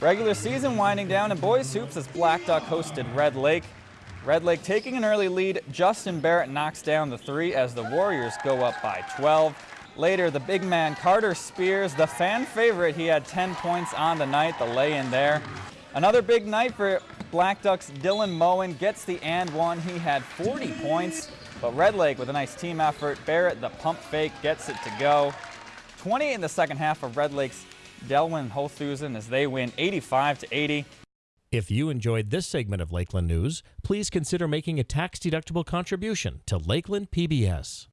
Regular season winding down in boys hoops as Black Duck hosted Red Lake. Red Lake taking an early lead. Justin Barrett knocks down the three as the Warriors go up by 12. Later, the big man Carter Spears, the fan favorite, he had 10 points on the night, the lay-in there. Another big night for Black Ducks. Dylan Moen gets the and one. He had 40 points, but Red Lake with a nice team effort. Barrett, the pump fake, gets it to go. 20 in the second half of Red Lake's Delwyn Holthusen as they win 85 to 80. If you enjoyed this segment of Lakeland News, please consider making a tax-deductible contribution to Lakeland PBS.